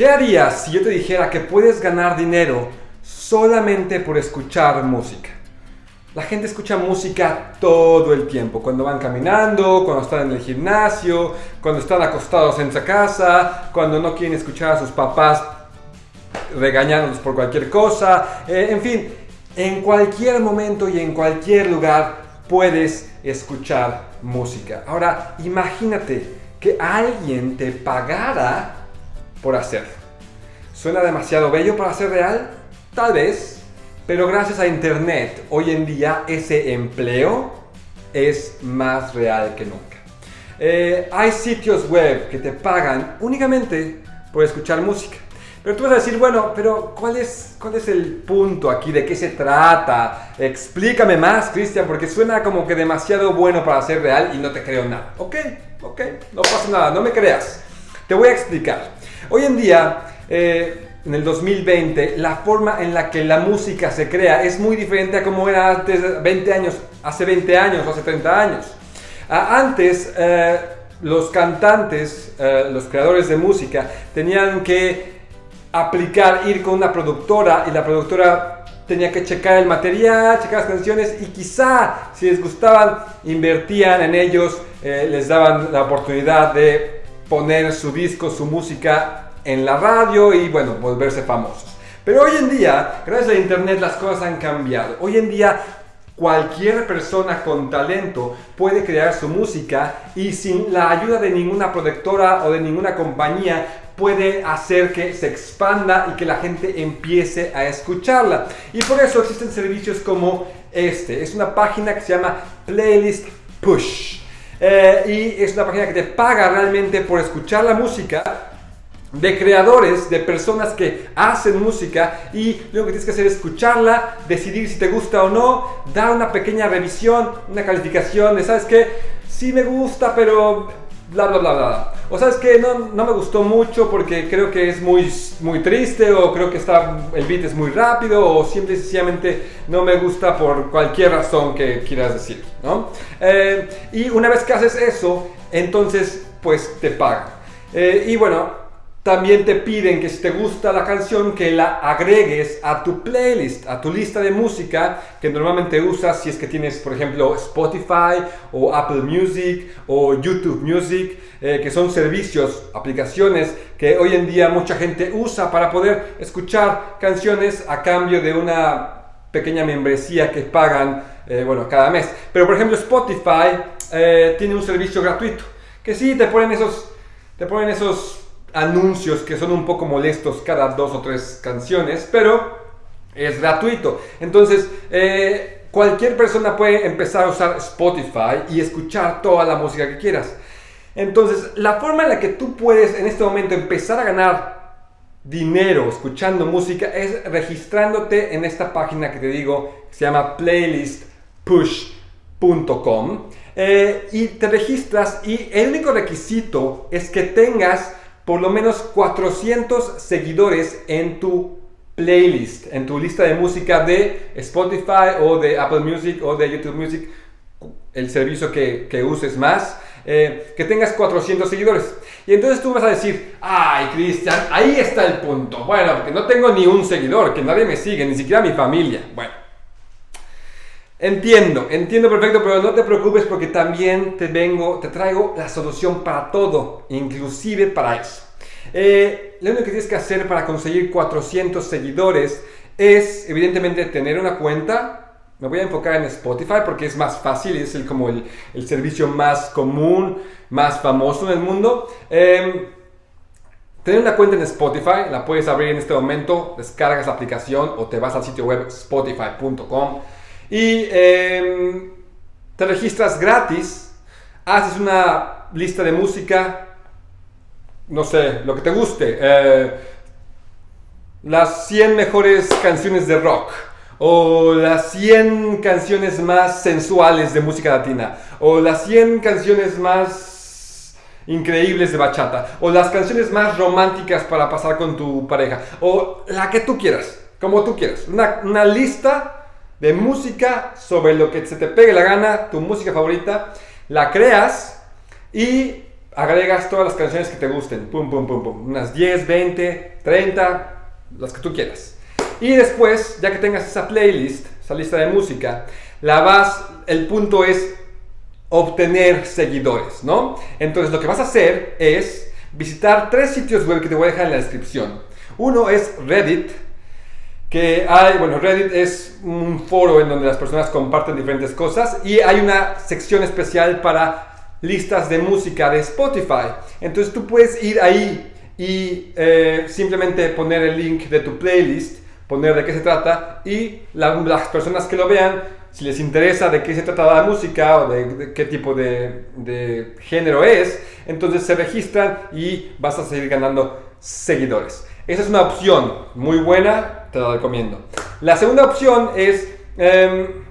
¿Qué harías si yo te dijera que puedes ganar dinero solamente por escuchar música? La gente escucha música todo el tiempo, cuando van caminando, cuando están en el gimnasio, cuando están acostados en su casa, cuando no quieren escuchar a sus papás regañándolos por cualquier cosa, eh, en fin, en cualquier momento y en cualquier lugar puedes escuchar música. Ahora, imagínate que alguien te pagara por hacer. ¿Suena demasiado bello para ser real? Tal vez, pero gracias a Internet hoy en día ese empleo es más real que nunca. Eh, hay sitios web que te pagan únicamente por escuchar música. Pero tú vas a decir, bueno, pero ¿cuál es, ¿cuál es el punto aquí? ¿De qué se trata? Explícame más, Cristian, porque suena como que demasiado bueno para ser real y no te creo nada. Ok, ok, no pasa nada, no me creas. Te voy a explicar. Hoy en día, eh, en el 2020, la forma en la que la música se crea es muy diferente a como era antes, 20 años, hace 20 años, hace 30 años. Antes, eh, los cantantes, eh, los creadores de música, tenían que aplicar, ir con una productora y la productora tenía que checar el material, checar las canciones y quizá si les gustaban invertían en ellos, eh, les daban la oportunidad de poner su disco, su música en la radio y bueno, volverse famosos. Pero hoy en día, gracias a internet, las cosas han cambiado. Hoy en día cualquier persona con talento puede crear su música y sin la ayuda de ninguna productora o de ninguna compañía puede hacer que se expanda y que la gente empiece a escucharla. Y por eso existen servicios como este. Es una página que se llama Playlist Push. Eh, y es una página que te paga realmente por escuchar la música de creadores, de personas que hacen música y lo que tienes que hacer es escucharla, decidir si te gusta o no, dar una pequeña revisión, una calificación de, ¿sabes qué? Sí me gusta, pero bla, bla, bla, bla. O sabes que no, no me gustó mucho porque creo que es muy, muy triste o creo que está, el beat es muy rápido o simple y sencillamente no me gusta por cualquier razón que quieras decir, ¿no? Eh, y una vez que haces eso, entonces pues te pagan. Eh, y bueno, también te piden que si te gusta la canción que la agregues a tu playlist, a tu lista de música que normalmente usas si es que tienes, por ejemplo, Spotify o Apple Music o YouTube Music, eh, que son servicios, aplicaciones que hoy en día mucha gente usa para poder escuchar canciones a cambio de una pequeña membresía que pagan, eh, bueno, cada mes. Pero por ejemplo Spotify eh, tiene un servicio gratuito que sí te ponen esos, te ponen esos anuncios que son un poco molestos cada dos o tres canciones, pero es gratuito. Entonces, eh, cualquier persona puede empezar a usar Spotify y escuchar toda la música que quieras. Entonces, la forma en la que tú puedes en este momento empezar a ganar dinero escuchando música es registrándote en esta página que te digo, que se llama playlistpush.com. Eh, y te registras y el único requisito es que tengas por lo menos 400 seguidores en tu playlist, en tu lista de música de Spotify o de Apple Music o de YouTube Music, el servicio que, uses más, eh, que tengas 400 seguidores. Y entonces tú vas a decir, ay Cristian, ahí está el punto. Bueno, porque no tengo ni un seguidor, que nadie me sigue, ni siquiera mi familia. Bueno, Entiendo, entiendo perfecto, pero no te preocupes porque también te vengo, te traigo la solución para todo, inclusive para eso. Eh, lo único que tienes que hacer para conseguir 400 seguidores es, evidentemente, tener una cuenta. Me voy a enfocar en Spotify porque es más fácil y es el, como el, servicio más común, más famoso en el mundo. Em, tener una cuenta en Spotify, la puedes abrir en este momento, descargas la aplicación o te vas al sitio web spotify.com y em, te registras gratis, haces una lista de música, no sé, lo que te guste, eh, las 100 mejores canciones de rock, o las 100 canciones más sensuales de música latina, o las 100 canciones más increíbles de bachata, o las canciones más románticas para pasar con tu pareja, o la que tú quieras, como tú quieras, una, una lista de música sobre lo que se te pegue la gana, tu música favorita, la creas y agregas todas las canciones que te gusten. Unas 10, 20, 30, las que tú quieras. Y después, ya que tengas esa playlist, esa lista de música, la vas, el punto es obtener seguidores, ¿no? Entonces lo que vas a hacer es visitar tres sitios web que te voy a dejar en la descripción. Uno es Reddit, que hay, bueno, Reddit es un foro en donde las personas comparten diferentes cosas y hay una sección especial para listas de música de Spotify. Entonces tú puedes ir ahí y eh, simplemente poner el link de tu playlist, poner de qué se trata y las personas que lo vean, si les interesa de qué se trata la música o de, qué tipo de, de género es, entonces se registran y vas a seguir ganando seguidores. Esa es una opción muy buena, te la recomiendo. La segunda opción es... Em,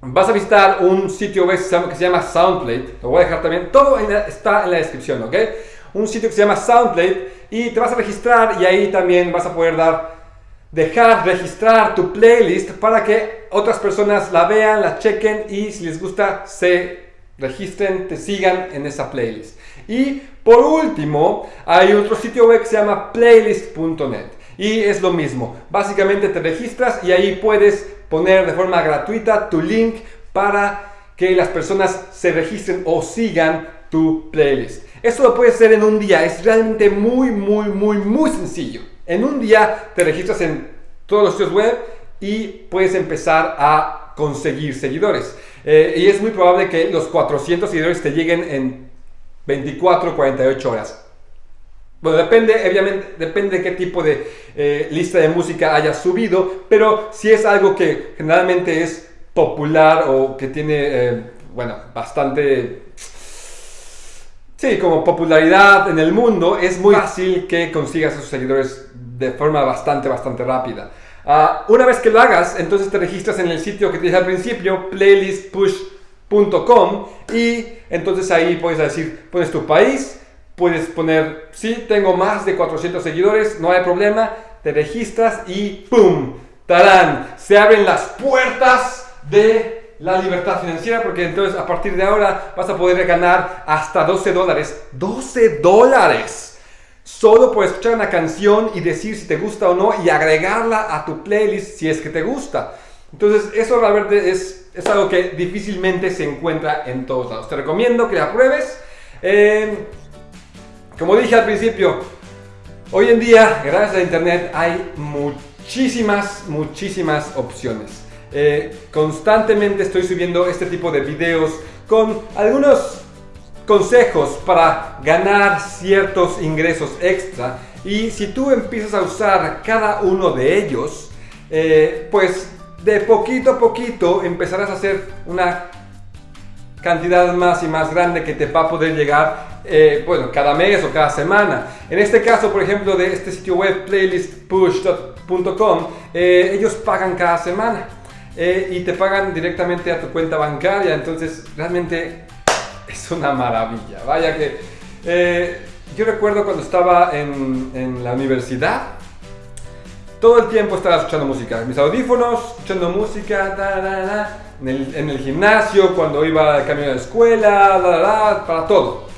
vas a visitar un sitio que se llama Soundplate. Lo voy a dejar también. Todo está en la descripción, ¿ok? Un sitio que se llama Soundplate y te vas a registrar y ahí también vas a poder dar, dejar registrar tu playlist para que otras personas la vean, la chequen y si les gusta se registren, te sigan en esa playlist. Y por último, hay otro sitio web que se llama playlist.net y es lo mismo. Básicamente te registras y ahí puedes poner de forma gratuita tu link para que las personas se registren o sigan tu playlist. Esto lo puedes hacer en un día, es realmente muy, muy, muy, muy sencillo. En un día te registras en todos los sitios web y puedes empezar a conseguir seguidores. Eh, y es muy probable que los 400 seguidores te lleguen en 24, 48 horas. Bueno, depende, obviamente, depende de qué tipo de eh, lista de música hayas subido, pero si es algo que generalmente es popular o que tiene, eh, bueno, bastante, sí, como popularidad en el mundo, es muy fácil que consigas esos seguidores de forma bastante, bastante rápida. Ah, una vez que lo hagas, entonces te registras en el sitio que te dije al principio, playlistpush.com, y entonces ahí puedes decir, pones tu país, puedes poner, sí, tengo más de 400 seguidores, no hay problema, te registras y ¡pum! ¡Tarán! Se abren las puertas de la libertad financiera porque entonces a partir de ahora vas a poder ganar hasta 12 dólares. ¡12 dólares! Solo por escuchar una canción y decir si te gusta o no y agregarla a tu playlist si es que te gusta. Entonces eso realmente es, es algo que difícilmente se encuentra en todos lados. Te recomiendo que la pruebes. Eh, como dije al principio, hoy en día, gracias a Internet, hay muchísimas, muchísimas opciones. Eh, constantemente estoy subiendo este tipo de videos con algunos consejos para ganar ciertos ingresos extra y si tú empiezas a usar cada uno de ellos eh, pues de poquito a poquito empezarás a hacer una cantidad más y más grande que te va a poder llegar, eh, bueno, cada mes o cada semana. En este caso, por ejemplo, de este sitio web playlistpush.com, eh, ellos pagan cada semana eh, y te pagan directamente a tu cuenta bancaria, entonces realmente es una maravilla. Vaya que yo recuerdo cuando estaba en, en la universidad, todo el tiempo estaba escuchando música. Mis audífonos, escuchando música, en, el, gimnasio, cuando iba al camino de la escuela, para todo.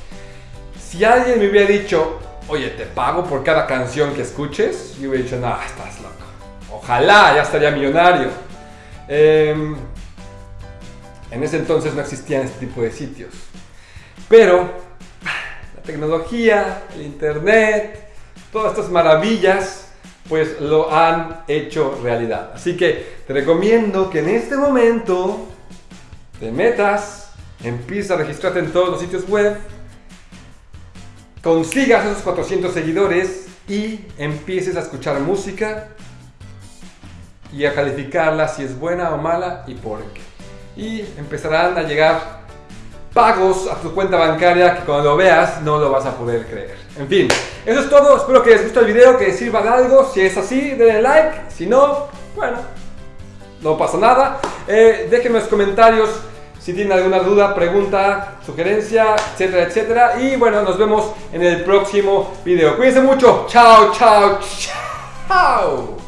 Si alguien me hubiera dicho, oye, te pago por cada canción que escuches, yo hubiera dicho, no, estás loco. Ojalá ya estaría millonario. Em, en ese entonces no existían este tipo de sitios. Pero la tecnología, el internet, todas estas maravillas pues lo han hecho realidad. Así que te recomiendo que en este momento te metas, empieces a registrarte en todos los sitios web, consigas esos 400 seguidores y empieces a escuchar música y a calificarla si es buena o mala y por qué. Y empezarán a llegar pagos a tu cuenta bancaria que cuando lo veas no lo vas a poder creer. En fin, eso es todo. Espero que les guste el video, que sirva de algo. Si es así, denle like. Si no, bueno, no pasa nada. Eh, déjenme en los comentarios si tienen alguna duda, pregunta, sugerencia, etcétera, etcétera. Y bueno, nos vemos en el próximo video. Cuídense mucho. Chao, chao, chao.